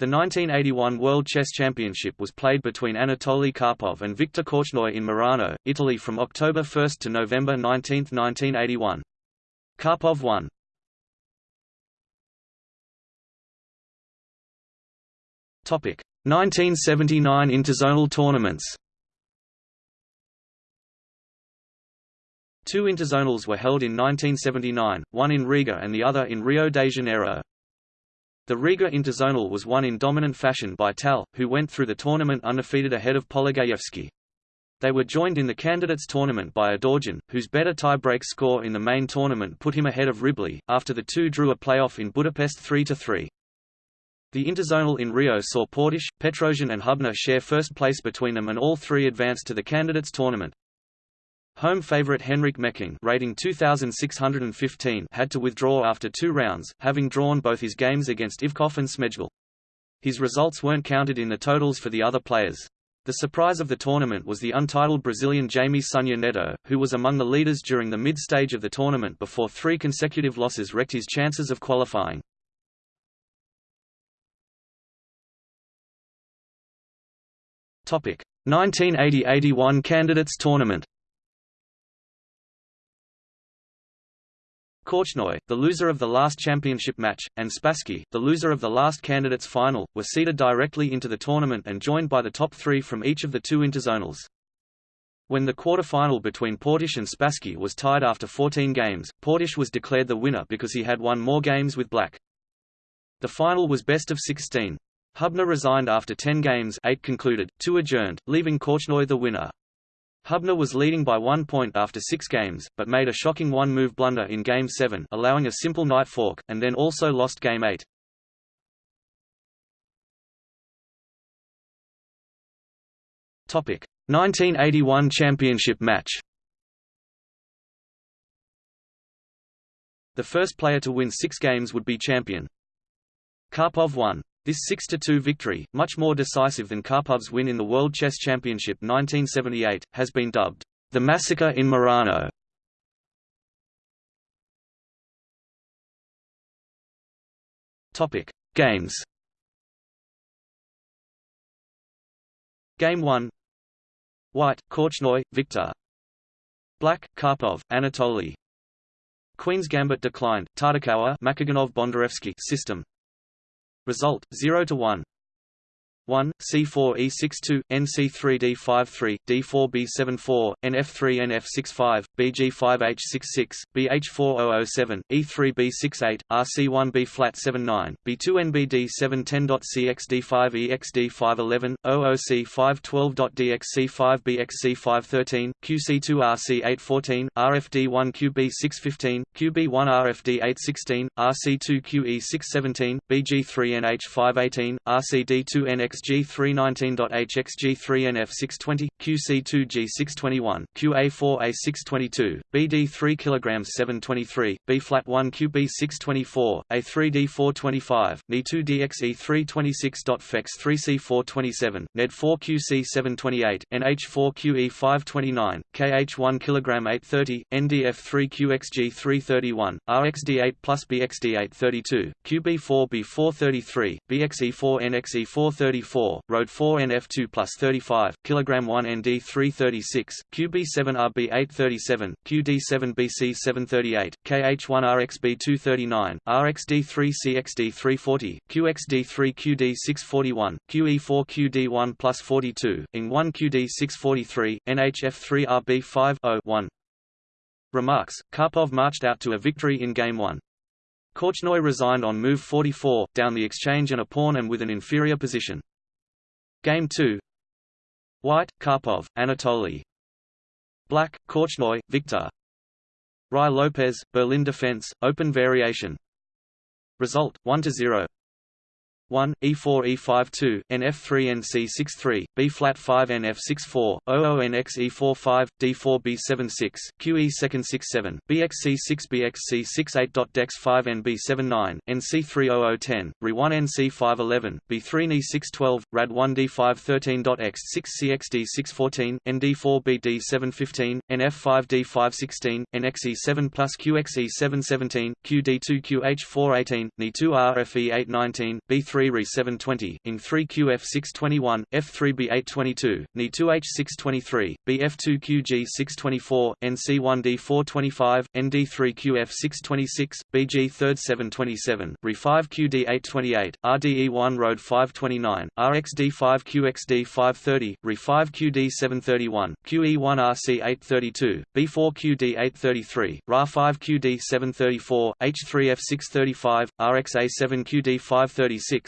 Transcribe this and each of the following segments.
The 1981 World Chess Championship was played between Anatoly Karpov and Viktor Korchnoi in Merano, Italy from October 1 to November 19, 1981. Karpov won. Topic: 1979 Interzonal tournaments. Two interzonals were held in 1979, one in Riga and the other in Rio de Janeiro. The Riga Interzonal was won in dominant fashion by Tal, who went through the tournament undefeated ahead of Polugaevsky. They were joined in the candidates tournament by Adorjan, whose better tie-break score in the main tournament put him ahead of Ribli, after the two drew a playoff in Budapest 3–3. The interzonal in Rio saw Portisch, Petrosian and Hubner share first place between them and all three advanced to the candidates tournament. Home favorite Henrik Mecking rating 2615 had to withdraw after two rounds, having drawn both his games against Ivkov and Smejkal. His results weren't counted in the totals for the other players. The surprise of the tournament was the untitled Brazilian Jaime Sunye Neto, who was among the leaders during the mid-stage of the tournament before three consecutive losses wrecked his chances of qualifying. Topic: 1980–81 Candidates Tournament. Korchnoi, the loser of the last championship match, and Spassky, the loser of the last candidates final, were seeded directly into the tournament and joined by the top three from each of the two interzonals. When the quarter-final between Portisch and Spassky was tied after 14 games, Portisch was declared the winner because he had won more games with black. The final was best of 16. Hubner resigned after 10 games 8 concluded, 2 adjourned, leaving Korchnoi the winner. Hubner was leading by one point after six games, but made a shocking one-move blunder in Game 7 allowing a simple knight fork, and then also lost Game 8. Topic: 1981 championship match. The first player to win six games would be champion. Karpov won. This 6–2 victory, much more decisive than Karpov's win in the World Chess Championship 1978, has been dubbed, "...the massacre in Merano". Games. Game 1 White, Korchnoi, Victor. Black, Karpov, Anatoly Queen's Gambit declined, Tartakower Makogonov Bondarevsky system Result 0 to 1. 1, C4E62, NC3D53, D4B74, NF3NF65, BG5H66, BH4007, E3B68, RC1B flat79, B2NBD710.CXD5EXD511, OOC512.DXC5BXC513, QC2RC814, RFD1QB615, QB1RFD816, RC2QE617, BG3NH518, RCD2NX XG319.HXG3NF620, QC2G621, QA4A622, BD3 kg 723, B-flat 1 QB624, A3D425, Ni2DXE326.FEX 3C427, NED4 QC728, NH4QE529, KH1 kg 830, NDF3 QXG331, RXD8 plus BXD832, QB4B433, BXE4 NXE434 Road 4 NF2 plus 35, kg 1 ND 336, QB7 RB 837, QD7 BC 738, KH1 RXB 239, RXD3 CXD 340, QXD3 QD 641, QE4 QD1 plus 42, ING1 QD 643, NHF3 RB 5 1. Remarks: Karpov marched out to a victory in Game 1. Korchnoi resigned on move 44, down the exchange and a pawn and with an inferior position. Game 2 White, Karpov, Anatoly Black, Korchnoi, Victor. Ruy Lopez, Berlin Defense, Open Variation. Result, 1–0 1, E4 E5 2, NF3 NC63, B flat 5 NF64, OONX E45, D4 B76, QE second 67, BXC6 BXC68. Dex 5 NB79, NC30010, RE1 NC511, B3 NE612, RAD1 D513. X6 CXD614, ND4 BD715, NF5 D516, NXE7 plus QXE717, QD2 QH418, NE2 RFE819, B3 F3 Re 720, Ing 3 QF 621, F3 B 822, Ni 2 H 623, BF2 QG 624, NC1 D 425, ND 3 QF 626, BG 3 727, Re 5 QD 828, RDE 1 Road 529, RXD 5 QXD 530, Re 5 QD 731, QE 1 RC 832, B4 QD 833, RA 5 QD 734, H3 F 635, RXA 7 QD 536,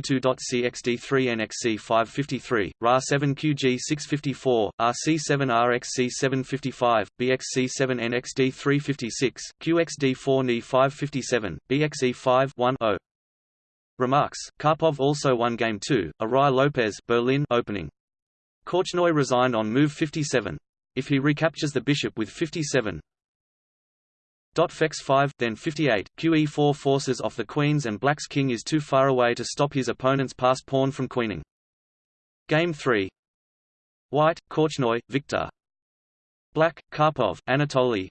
32.CXD3NXC553, RA7QG654, RC7RXC755, BXC7NXD356, QXD4NE557, BXE5 Remarks, Karpov also won Game 2, a Ruy Lopez Berlin opening. Korchnoi resigned on move 57. If he recaptures the bishop with 57, Fex 5, then 58, QE4 forces off the queens and black's king is too far away to stop his opponent's passed pawn from queening. Game 3 White, Korchnoi, Victor. Black, Karpov, Anatoly.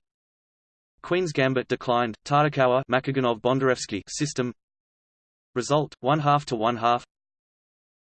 Queen's Gambit declined, Tartakower Makogonov Bondarevsky system. Result, 1 half to 1 half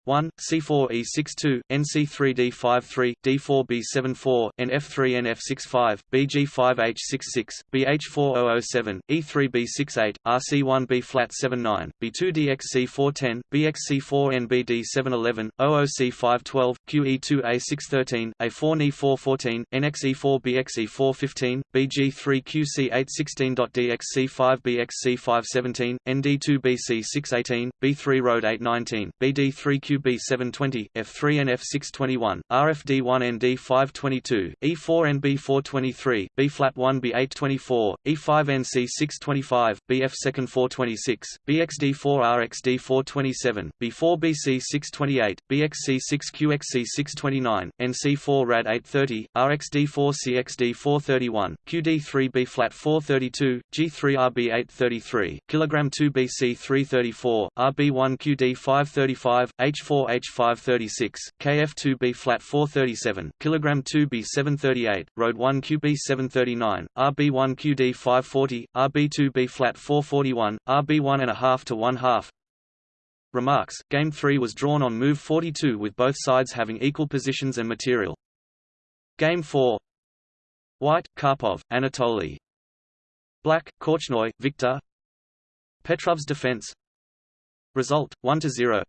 1, C4E62, NC3D53, D4B74, NF3NF65, BG5H66, BH4007, E3B68, r c1 b flat 79 B2DXC410, BXC4NBD711, OOC512, QE2A613, A4NE414, NXE4BXE415, BG3QC816.DXC5BXC517, ND2BC618, B3 Road 819, BD3Q B720, F3 and F621, RFD1ND522, E4NB423, B-flat1B824, E5NC625, BF2nd426, BXD4RXD427, B4BC628, BXC6QXC629, NC4RAD830, RXD4CXD431, QD3B-flat432, G3RB833, kg 2BC334, RB1QD535, H4 BC628, BXC6 QXC629, NC4 RAD 830, RXD4 CXD431, QD3 B flat 432, G3 RB 833, kilogram 2 BC 334, RB1 QD 535, H 4H536, KF2B flat 437, kilogram 2B 738, Road 1 QB 739, RB1 QD 540, RB2B flat 441, RB1 and a half to one half. Remarks: Game 3 was drawn on move 42 with both sides having equal positions and material. Game 4 White, Karpov, Anatoly Black, Korchnoi, Victor. Petrov's defense. Result, 1–0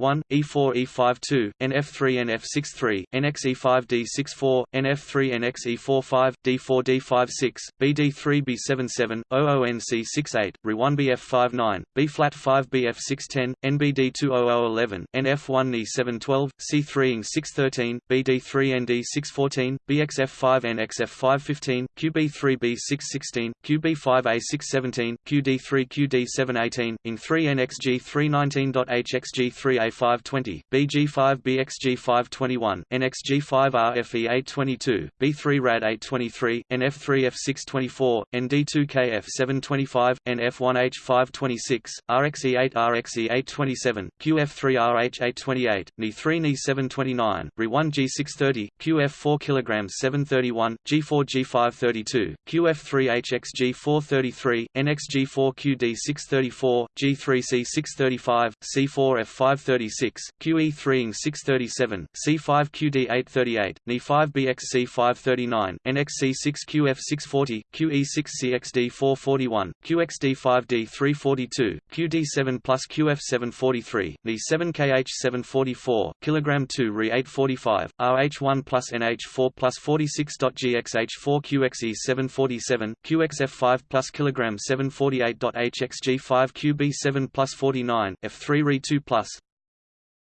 1, E4 e5 2 NF3, NF6, 3, NXE5 d6 4 NF3 NXE45, D4 d5 6 BD3 B7, 7, OONC, 6, 8, RE1 bf5 9 B flat 5 BF6, 10, NBD2, 11, NF1 E712, C3 in6 13 BD3 ND614, BXF5 NXF515, QB3 b6 16 QB5 a6 17 QD3 qd7 18 ING3 nxg3 19 hxg3 a BA520, BG5BXG521, NXG5RFE822, B3RAD823, NF3F624, ND2KF725, NF1H526, RXE8RXE827, QF3RH828, NE3NE729, RE1G630, QF4KG731, G4G532, QF3HXG433, NXG4QD634, G3C635, C4 F530, 636, QE3ing 637, C5QD838, NE5BXC539, NXC6QF640, QE6CXD441, QXD5D342, QD7 plus QF743, NE7KH744, kg2 Re845, RH1 plus NH4 plus 46.GXH4QXE747, QXF5 plus kg748.HXG5QB7 plus 49, F3 Re2 plus,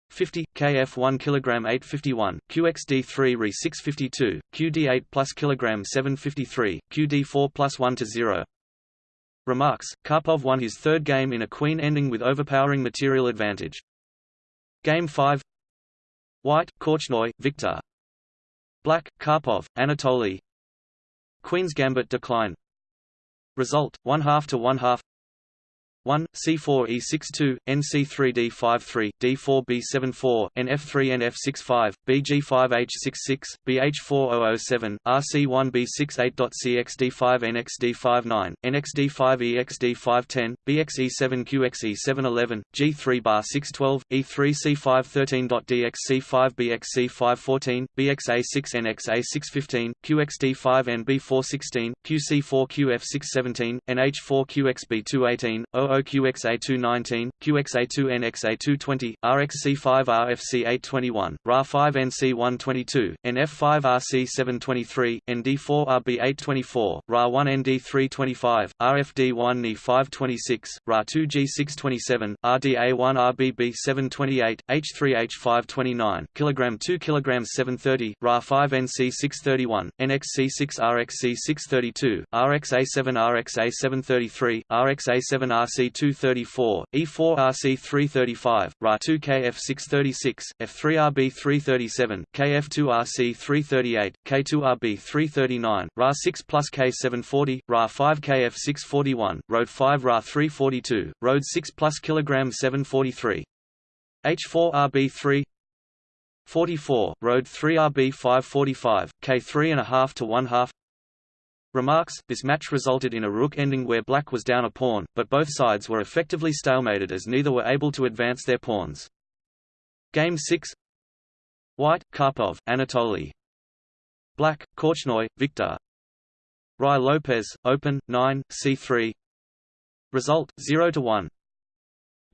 50 kf 1 kilogram 851 qxd3 re 652 qd8 plus kilogram 753 qd4 plus 1 to 0 Remarks, Karpov won his third game in a queen ending with overpowering material advantage. Game 5 White, Korchnoi, Victor. Black, Karpov, Anatoly. Queen's Gambit decline. Result, 1 half to 1 half 1, C4E62, NC3D53, D4B74, NF3NF65, BG5H66, BH4007, RC1B68.CXD5NXD59, NXD5EXD510, BXE7QXE711, G3bar612, E3C513.DXC5BXC514, BXA6NXA615, QXD5NB416, QC4QF617, NH4QXB218, 00 OQXA219, QXA2NXA220, RXC5RFC821, RA5NC122, NF5RC723, ND4RB824, RA1ND325, RFD1NE526, RA2G627, RDA1RBB728, H3H529, kg 2 kg 730, RA5NC631, NXC6RXC632, RXA7RXA733, RXA7RC RC234, E4RC335, Ra2KF636, F3RB337, KF2RC338, K2RB339, Ra6 plus K740, Ra5KF641, Road 5 Ra342, Road 6 plus kg 743. H4RB3 44, Road 3 RB 545, K3 and a half to 1 half Remarks, this match resulted in a rook ending where black was down a pawn, but both sides were effectively stalemated as neither were able to advance their pawns. Game 6 White, Karpov, Anatoly Black, Korchnoi, Victor. Ruy Lopez, Open, 9, C3 Result, 0 to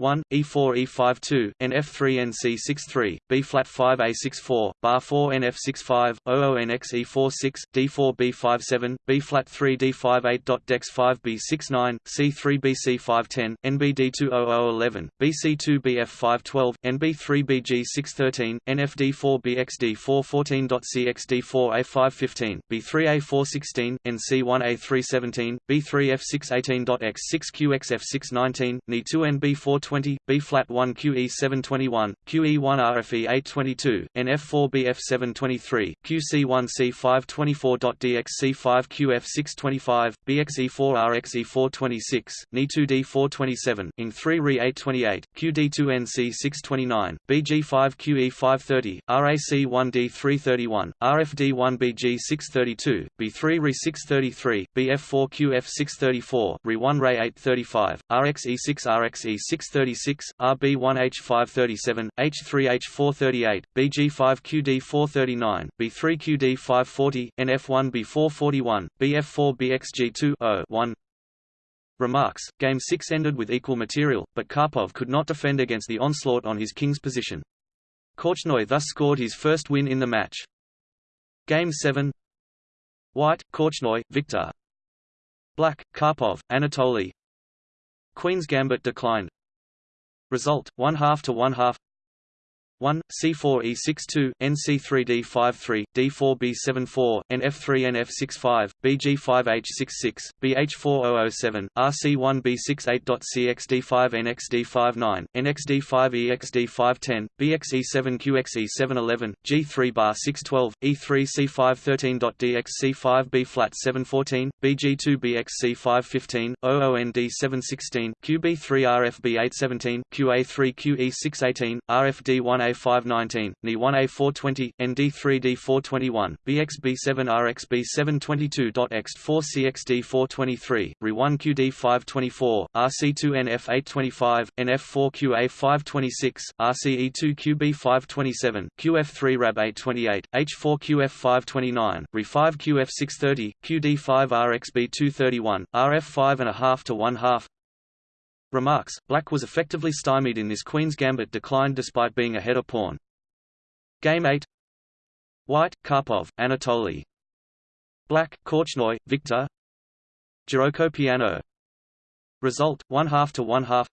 1 1, E4 E52, NF3 NC63, B flat 5 A64, bar 4 NF65, OO NX E46, D4 B57, B flat 3 D58. Dex 5 B69, C3 BC510, NBD20011, BC2 BF512, NB3 BG613, NFD4 BXD414. CXD4 A515, B3 A416, NC1 A317, B3 F618. X6 QXF619, Ni2 NB4 20, B flat 1 QE 721, QE 1 RFE 822, NF4 BF 723, QC1 C524. DXC 5 QF 625, BXE 4 RXE 426, Ni2 D 427, ING 3 RE 828, QD2 NC 629, BG5 QE 530, RAC 1 D 331, RFD 1 BG 632, B3 RE 633, BF4 QF 634, RE 1 RE 835, RXE 6 RXE 6 36, RB1H537, H3H438, BG5QD439, B3QD540, NF1B441, BF4BXG2 1 Remarks, Game 6 ended with equal material, but Karpov could not defend against the onslaught on his king's position. Korchnoi thus scored his first win in the match. Game 7 White, Korchnoi, Victor. Black, Karpov, Anatoly. Queen's Gambit declined, Result: one half to one half. 1, C4E62, NC3D53, D4B74, NF3NF65, BG5H66, BH4007, RC1B68.CXD5NXD59, NXD5EXD510, BXE7QXE711, G3bar612, E3C513.DXC5B-flat714, BG2BXC515, OOND716, QB3RFB817, QA3QE618, RFD1A 519, Ni 1A420, ND3D421, BXB7RXB722.Ext4CXD423, RE1QD524, RC2NF825, NF4QA526, RCE2QB527, QF3RAB828, H4QF529, RE5QF630, QD5RXB231, RF5 and a half to one half, Remarks, Black was effectively stymied in this Queen's Gambit declined despite being ahead of pawn. Game 8 White, Karpov, Anatoly Black, Korchnoi, Victor. Giuoco Piano. Result, 1 half to 1 half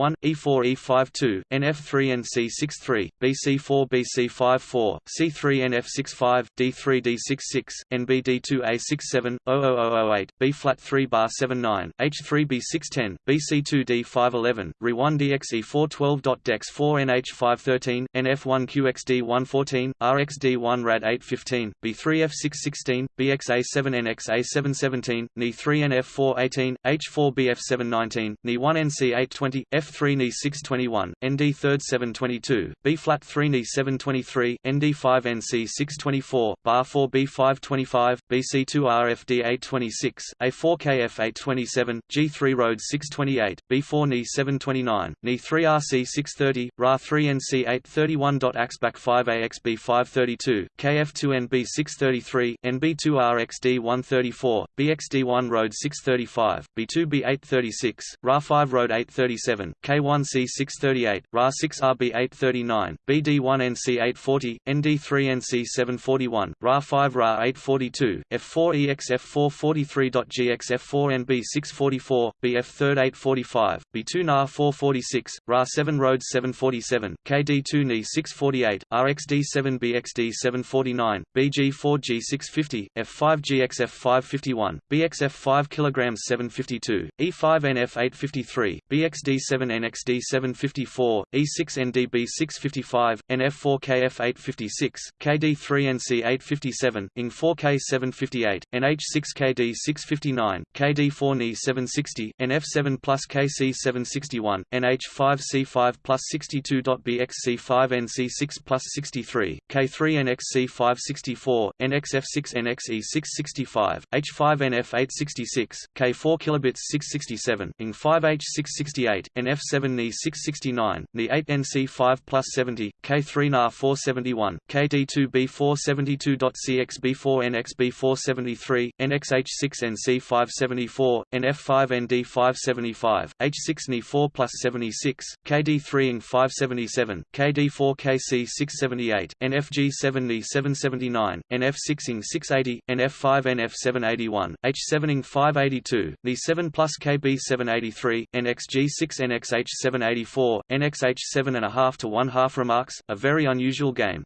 1 E4 E52 NF3 NC63 BC4 BC54 C3 NF65 D3 D66 NBD2 A67 00008 B flat 3 bar 79 H3 B610 BC2 D511 Re1 DXE412. Dex 4 NH513 NF1 QXD 114 RXD1 Rad 815 B3 F616 BXA7 NXA717 Ni3 NF418 H4 BF719 Ni1 NC820 F3 Ni621 ND 3 722 B flat 3 Ni723 ND5 NC624 Bar 4 B525 BC2 RFD 826 A4 KF827 G3 Road 628 B4 Ni729 Ni3 RC 630 Ra 3 NC 831. Axback 5 AXB 532 KF2 NB 633 NB2 RXD 134 BXD1 Road 635 B2 B 836 Ra 5 Road 837 K1 C 638 Ra 6 RB 839 BD1 NC 840 ND3 NC 741 Ra 5 Ra 842 F4 EXF 443. GXF4 NB 644 BF 3 845 B2 NA 446 Ra 7 Road 747 KD2 NE 648 RXD 7 BXD 749 BG4 G650 F5 GXF 551 BXF 5 kg 752 E5 NF 853 BXD 7 NXD 754 E6 NDB 655 NF4 KF 856 KD3 NC 857 ING 4K 758 NH6 KD 659 KD4 NE 760 NF7 plus KC 761 NH5 C5 plus 62. BXC5NC6 plus 63, K3NXC564, NXF6 NXE665, H5NF866, K4 kilobits 667, ING5H668, F7Ne669, Ne8NC5 plus 70, K3NA471, KD2B472.CXB4NXB473, NXH6NC574, NF5ND575, H6Ne4 plus 76, KD3ING577, KD4KC678, NFG7Ne779, NF6ING680, NF5NF781, H7ING582, Ne7 plus KB783, NXG6NX NXH784, NXH7.5 to 1 half remarks, a very unusual game.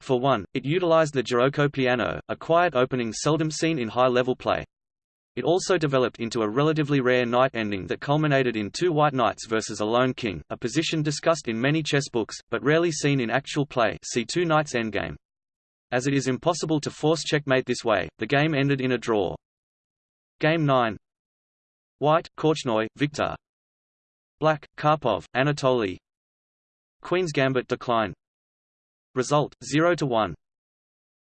For one, it utilized the Giuoco piano, a quiet opening seldom seen in high-level play. It also developed into a relatively rare knight ending that culminated in two white knights versus a lone king, a position discussed in many chess books, but rarely seen in actual play see two knights endgame. As it is impossible to force checkmate this way, the game ended in a draw. Game 9 White, Korchnoi, Victor Black, Karpov, Anatoly. Queen's Gambit decline. Result, 0 to 1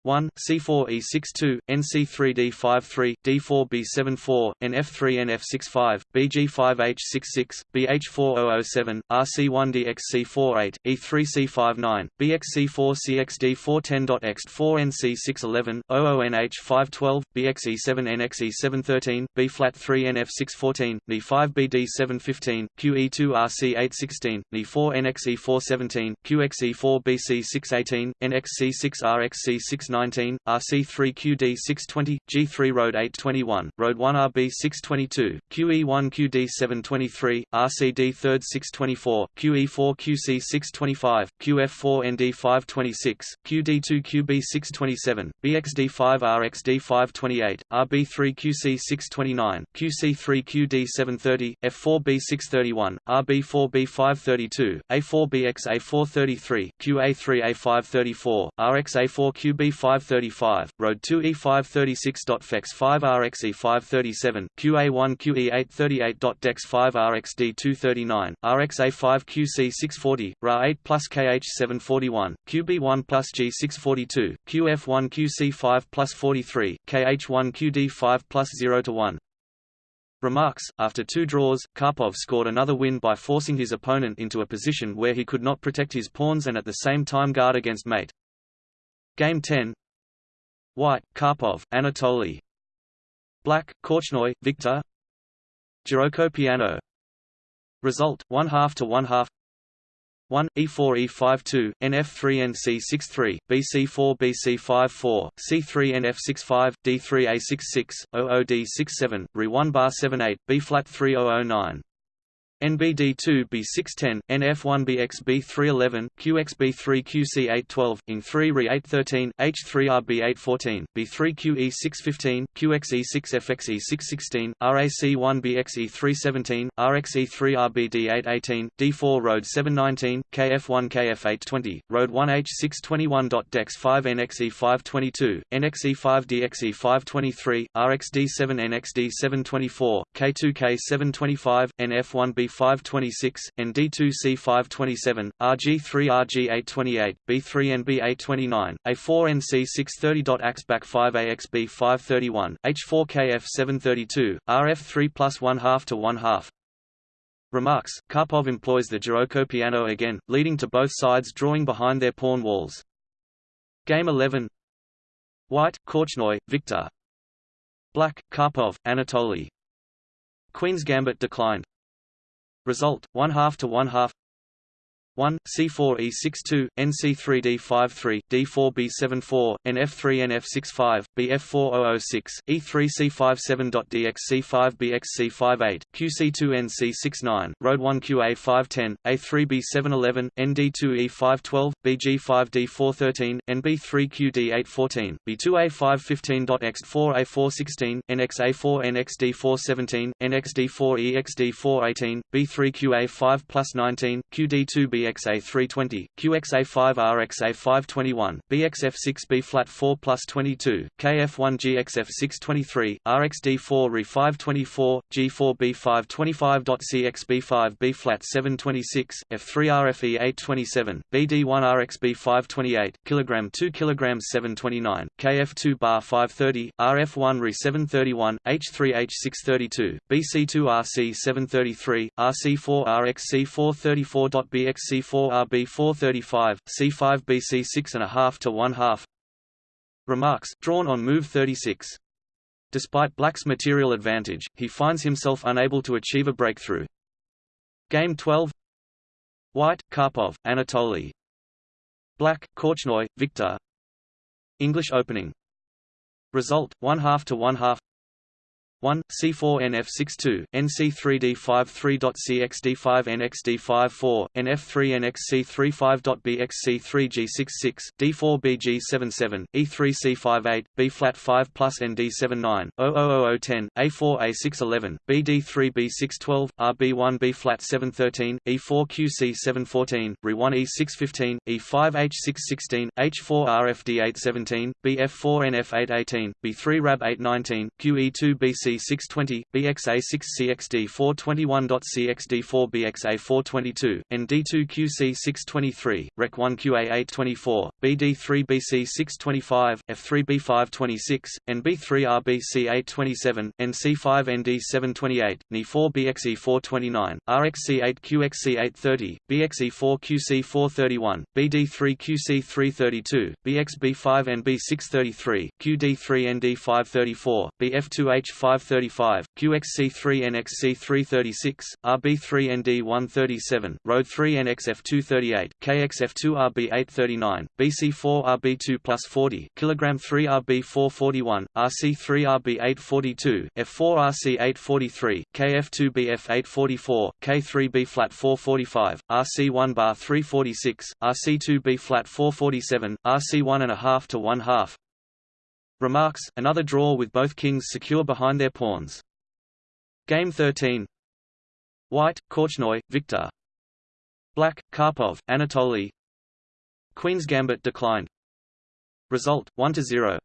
1, C4E62, NC3D53, D4B74, NF3NF65, BG5H66, BH4007, RC1DXC48, E3C59, BXC4CXD410.Ext4NC611, OONH512, BXE7NXE713, B-flat3NF614, NE5BD715, QE2RC816, NE4NXE417, QXE4BC618, NXC6RXC6 RC3QD620, G3 Road 821, Road 1RB622, QE1QD723, RCD3 624, QE4QC625, QF4ND526, QD2QB627, BXD5RXD528, RB3QC629, QC3QD730, F4B631, RB4B532, A4BXA433, QA3A534, RXA4QB4 535. Road 2 E536.FEX 5RX E537, QA1 QE838.DEX 5RXD239, RXA5 QC640, RA8 plus KH741, QB1 plus G642, QF1 QC5 plus 43, KH1 QD5 plus 0 to 1. Remarks After two draws, Karpov scored another win by forcing his opponent into a position where he could not protect his pawns and at the same time guard against mate. Game 10 White, Karpov, Anatoly. Black, Korchnoi, Victor. Giuoco piano. Result, 1 half to 1 half. 1, E4 E5 2, NF3 NC6 3, BC4 BC5 4, C3 NF65, D3 A66, OOD67, Re1 bar 7 8, B flat 3009. NBD2 B610, NF1BX B311, QXB3 QC812, IN3 RE813, H3R B814, B3QE 615, QXE6FXE 616, RAC1BXE 317, RXE3 RBD818, D4 Road 719, KF1 KF820, Road 1H621.DEX 5 NXE 522, NXE 5 DXE 523, RXD7 NXD 724, K2K 725, NF1B 526, ND2C 527, RG3 RG828, B3 NB829, A4 NC 630.AX back 5 AXB 531, H4KF 732, RF3 plus 1 half to 1 half. Remarks, Karpov employs the Giuoco piano again, leading to both sides drawing behind their pawn walls. Game 11 White, Korchnoi, Victor Black, Karpov, Anatoly Queen's Gambit declined Result, 1 half to 1 half 1, C4E62, NC3D53, D4B74, NF3NF65, BF4006, E3C57.DX C5BX C58, QC2NC69, Road 1QA510, A3B711, ND2E512, BG5D413, NB3QD814, B2A515.X 4A416, NXA4NXD417, NXD4EXD418, B3QA5 plus 19, QD2BX BXA320, QXA5RXA521, BXF6B flat 4 plus 22, KF1GXF623, RXD4 RE524, G4B525.CXB5B flat 726, F3RFE827, BD1RXB528, kg 2 kg 729, KF2 bar 530, RF1 RE731, H3H632, BC2RC733, RC4RXC434.BXC C4RB 435, C5 BC 6.5 to 1 half. Remarks, drawn on move 36. Despite Black's material advantage, he finds himself unable to achieve a breakthrough. Game 12 White, Karpov, Anatoly Black, Korchnoi, Victor English opening Result, 1 half to 1 half 1, C4NF62, NC3D53.CXD5NXD54, NF3NXC35.BXC3G66, D4BG77, E3C58, B-flat 5 plus ND79, 00010, A4A611, BD3B612, RB1B-flat 713, E4QC714, RE1E615, E5H616, H4RFD817, BF4NF818, B3RAB819, QE2BC 620, BXA6CXD 421.CXD4 BXA422, ND2QC 623, REC1 QA824, BD3BC 625, F3B526, NB3RBC827, NC5ND 728, NE4 BXE429, RXC8 QXC830, BXE4 QC431, BD3 QC332, BXB5 NB633, QD3 ND534, BF2H 535, QXC3 NXC336, RB3 ND137, Road 3 NXF238, KXF2 RB839, BC4 RB2 plus 40, kg 3 RB441, RC3 RB842, F4 RC843, KF2 BF844, K3B flat 445, RC1 bar 346, RC2 B flat 447, RC1 and a half to 1 half, Remarks, another draw with both kings secure behind their pawns. Game 13 White, Korchnoi, Victor Black, Karpov, Anatoly Queen's Gambit declined. Result, 1–0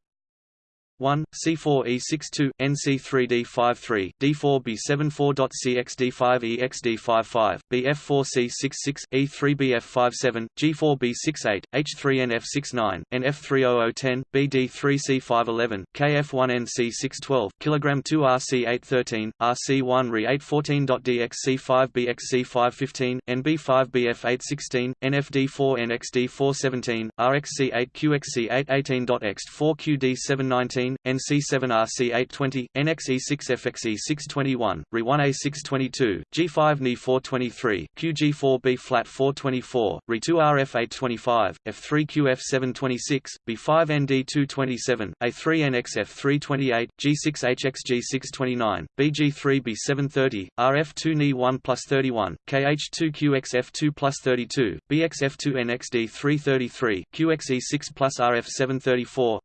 1, C4E62, NC3D53, D4B74.CXD5EXD55, BF4C66, E3BF57, G4B68, H3NF69, NF30010, BD3C511, KF1NC612, kg 2 RC813, RC1 RE814.DXC5BXC515, NB5BF816, NFD4NXD417, RXC8QXC818.Ext4QD719 A14, NC7RC820, NXE6FXE621, RE1A622, G5 NE423, QG4B flat 424, RE2RF825, F3QF726, B5ND227, A3NXF328, G6HXG629, BG3B730, RF2NE1 plus 31, KH2QXF2 plus 32, BXF2NXD333, QXE6 plus RF734,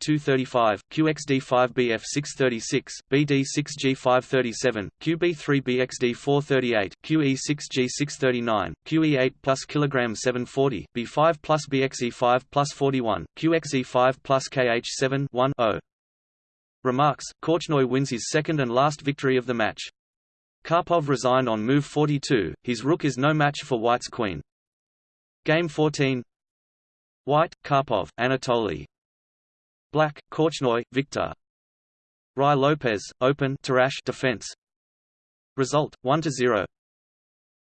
BG3NXB235, QXD5BF636, BD6G537, QB3BXD438, QE6G639, QE8 plus kg 740, B5 plus BXE5 plus 41, QXE5 plus KH7 1 0. Remarks, Korchnoi wins his second and last victory of the match. Karpov resigned on move 42, his rook is no match for white's queen. Game 14 White, Karpov, Anatoly Black, Korchnoi, Victor. Ruy Lopez, Open Tarrasch defense. Result, 1–0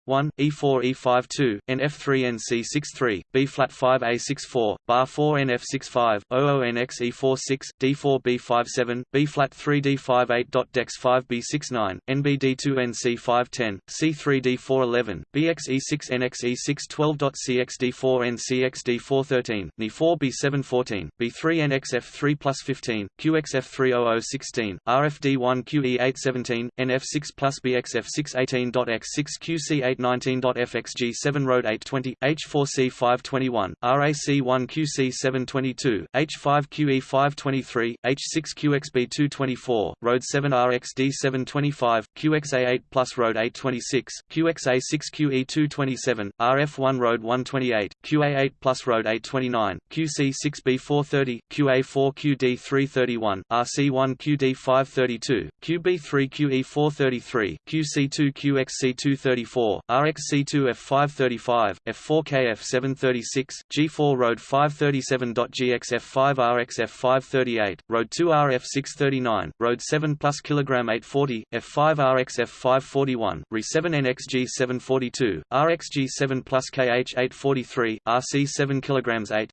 1, E4 E5 2, NF3 NC63, B flat 5 A64, bar 4 NF65, OO NX E4 6, D4 B5 7, B flat 3 D5 8. Dex 5 B69, NBD2 NC5 10, C3 D4 11, BX E6 NX E6 12. CXD4 NCX D4 13, Ni4 B7 14, B3 NXF3 plus 15, QXF3 0016, RFD1 QE8 17, NF6 plus BXF6 18. X6 QC8 819.FXG 7 Road 820, H4C 521, RAC 1 QC 722, H5 QE 523, H6 QXB 224, Road 7 RXD 725, QXA 8 Plus Road 826, QXA 6 QE 227, RF1 Road 128, QA 8 Plus Road 829, QC 6B 430, QA 4 QD 331, RC1 QD 532, QB3 QE 433, QC2 QXC 234, RXC2 F535, F4K F736, G4 Road 537.GXF5 RXF538, Road 2 RF639, Road 7 plus kg 840, F5 RXF541, Re7 NXG742, RXG7 plus KH843, RC7 kg 8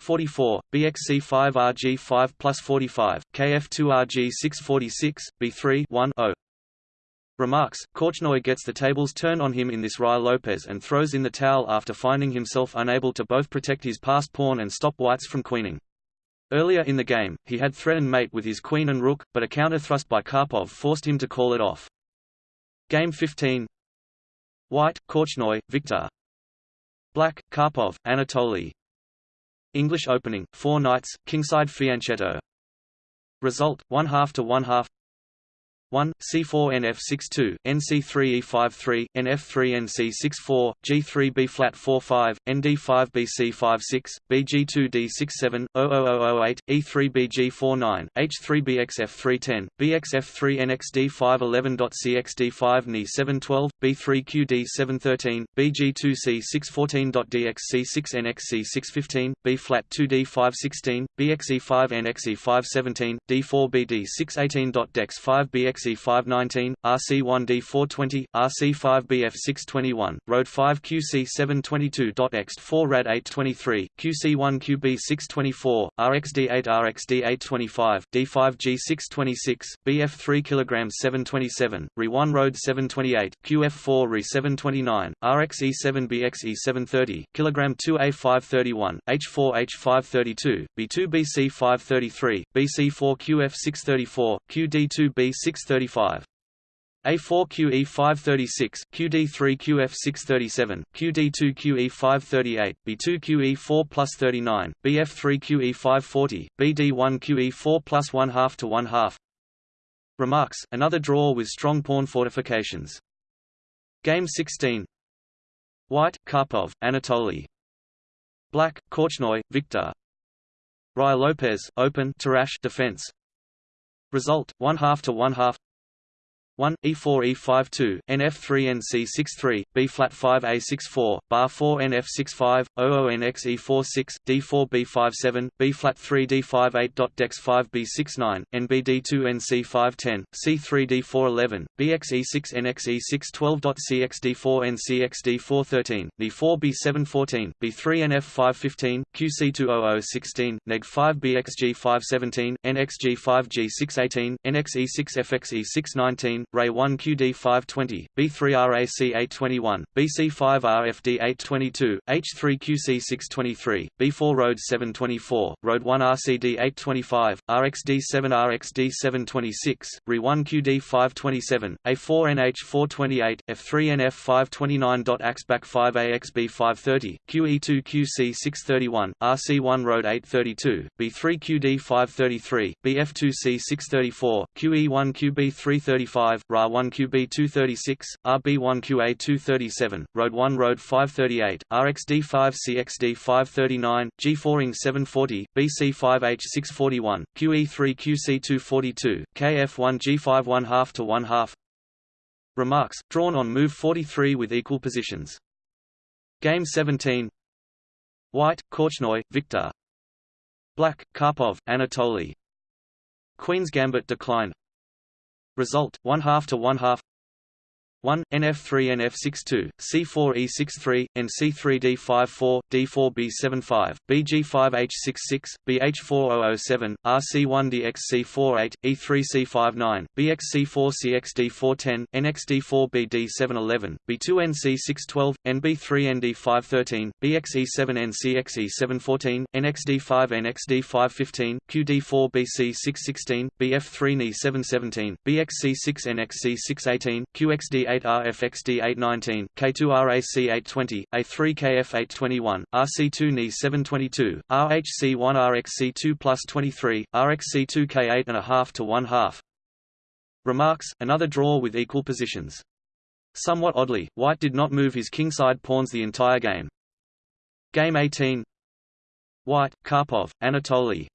44, BXC5RG5 plus 45, KF2RG646, B3 1 0. Remarks, Korchnoi gets the tables turned on him in this Ruy Lopez and throws in the towel after finding himself unable to both protect his passed pawn and stop whites from queening. Earlier in the game, he had threatened mate with his queen and rook, but a counter-thrust by Karpov forced him to call it off. Game 15 White, Korchnoi, Victor. Black, Karpov, Anatoly English opening, 4 knights, kingside fianchetto. Result, 1 half to 1 half 1, C4 NF62, NC3 E53, NF3 NC64, G3 B flat 45, ND5 BC56, BG2 D67, 00008, E3 BG49, H3 BXF310, BXF3 NXD511.CXD5 NE712, B3 QD713, BG2 C614.DXC6 NXC615, B flat 2 D516, BXE5 NXE517, D4 BD618.DEX5 BX RC519, RC1D420, RC5BF621, Road 5 QC722.ext4 Rad 823, QC1QB624, RXD8 RXD825, D5G626, BF3 kg 727, RE1 Road 728, QF4 RE729, RXE7BXE730, kg 2A531, H4H532, B2BC533, BC4 QF634, QD2B630 35. A4QE 536, QD3 QF 637, QD2 QE 538, B2 QE 4 plus 39, BF3 QE 540, BD1 QE 4 plus 1 half to 1 half. Remarks, another draw with strong pawn fortifications. Game 16 White, Karpov, Anatoly Black, Korchnoi, Victor Ruy Lopez, Open Tarrasch defense Result, 1 half to 1 half 1 E4 E52 NF3 NC63 B flat 5 A64 bar 4 NF65 00 NX E46 D4 B57 B flat 3 D58 dot Dex 5 B69 NBD2 NC510 C3 D411 BX E6 NX E6 12 dot CXD4 NCXD413 D4 B714 B3 NF515 QC20016 Neg 5 BXG517 NXG5G618 NX E6 FX E619 Ray 1 QD 520, B3 RAC 821, BC5 RFD 822, H3 QC 623, B4 Road 724, Road 1 RCD 825, RXD 7 RXD 726, RE 1 QD 527, A4 NH 428, F3 NF 529. AXBAC 5 AXB 530, QE2 QC 631, RC1 Road 832, B3 QD 533, BF2C 634, QE1 QB 335, 5, RA 1 QB 236, RB 1 QA 237, Road 1 Road 538, RXD 5 CXD 539, G4ing 740, BC 5H 641, QE 3 QC 242, KF 1 G5 1 half to 1 half. Remarks, drawn on move 43 with equal positions. Game 17 White, Korchnoi, Victor Black, Karpov, Anatoly Queen's Gambit decline Result: one half to one half. 1, NF3 NF62, C4E63, NC3D54, D4B75, BG5H66, BH4007, RC1DXC48, E3C59, BXC4CXD410, NXD4BD711, B2NC612, NB3ND513, BXE7NCXE714, NXD5NXD515, QD4BC616, BF3NE717, BXC6NXC618, QXD8 8RFXD 819, K2RAC 820, A3KF 821, RC2 NE 722, RHC 1 RXC2 plus 23, RXC2 K8 and a half to 1 half. Remarks, another draw with equal positions. Somewhat oddly, White did not move his kingside pawns the entire game. Game 18 White, Karpov, Anatoly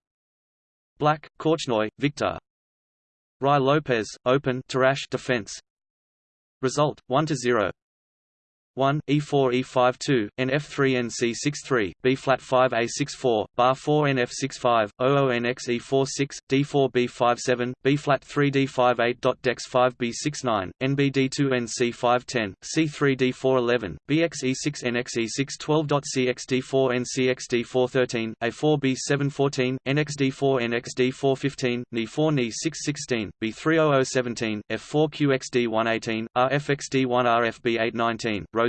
Black, Korchnoi, Victor Ruy Lopez, Open Tarrasch defense Result 1 to 0. 1 E4 E52 NF3 NC63 B flat 5 A64 bar 4 NF65 00 NX E46 D4 B57 B flat 3 D58 dot Dex 5 B69 NBD2 NC510 C3 D411 BX E6 NX E6 12 dot CXD4 NCXD413 A4 B714 NXD4 NXD415 Ni4 Ni616 B30017 F4 QXD118 RFXD1 RFB819 Road 7 BF820, F5ND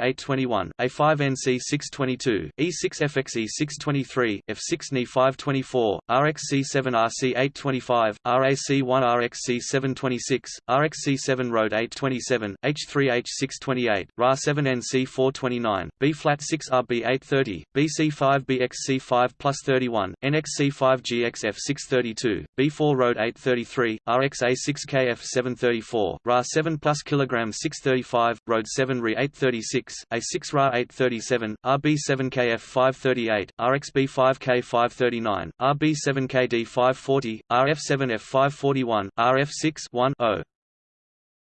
821, A5NC 622, E6 FXE 623, F6 NE 524, RXC7 RC 825, RAC1 RXC 726, RXC7 Road 827, H3H 628, RA7 NC 429, B flat 6 RB 830, BC5 BXC5 plus 31, NXC5 GXF 632, B4 Road 833, RXA 6 KF 734, RA7 plus kilogram 6 635, Road 7 Re 836, A6 Ra 837, RB7 KF 538, RXB 5K 539, RB7 KD 540, RF7 F 541, RF6 1 0.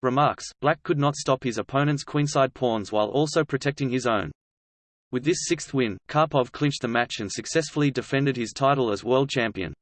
Remarks, Black could not stop his opponent's queenside pawns while also protecting his own. With this sixth win, Karpov clinched the match and successfully defended his title as world champion.